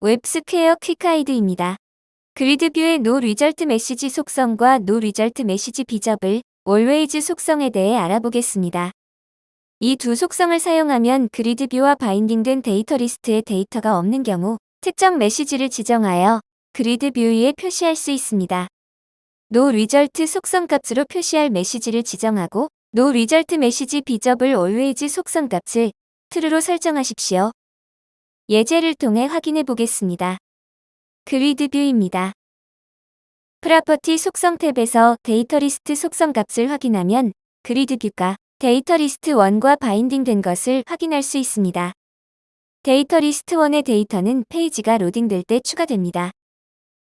웹스퀘어 quick guide입니다. grid view의 no result 메시지 속성과 no result 메시지 visible always 속성에 대해 알아보겠습니다. 이 두 속성을 사용하면 grid view와 바인딩된 데이터 리스트에 데이터가 없는 경우 특정 메시지를 지정하여 grid view 위에 표시할 수 있습니다. no result 속성 값으로 표시할 메시지를 지정하고 no result 메시지 visible always 속성 값을 true로 설정하십시오. 예제를 통해 확인해 보겠습니다. grid view입니다. property 속성 탭에서 데이터 리스트 속성 값을 확인하면 grid view가 데이터 리스트 1과 바인딩된 것을 확인할 수 있습니다. 데이터 리스트 1의 데이터는 페이지가 로딩될 때 추가됩니다.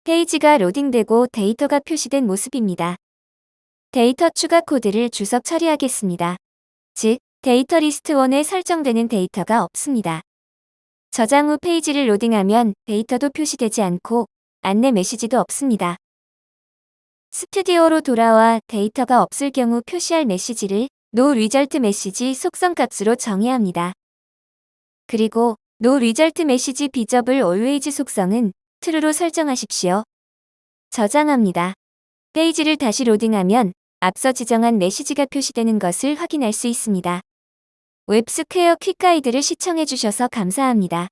페이지가 로딩되고 데이터가 표시된 모습입니다. 데이터 추가 코드를 주석 처리하겠습니다. 즉, 데이터 리스트 1에 설정되는 데이터가 없습니다. 저장 후 페이지를 로딩하면 데이터도 표시되지 않고 안내 메시지도 없습니다. 스튜디오로 돌아와 데이터가 없을 경우 표시할 메시지를 no result 메시지 속성 값으로 정해야 합니다. 그리고 no result 메시지 visible always 속성은 true로 설정하십시오. 저장합니다. 페이지를 다시 로딩하면 앞서 지정한 메시지가 표시되는 것을 확인할 수 있습니다. 웹스퀘어 quick guide를 시청해주셔서 감사합니다.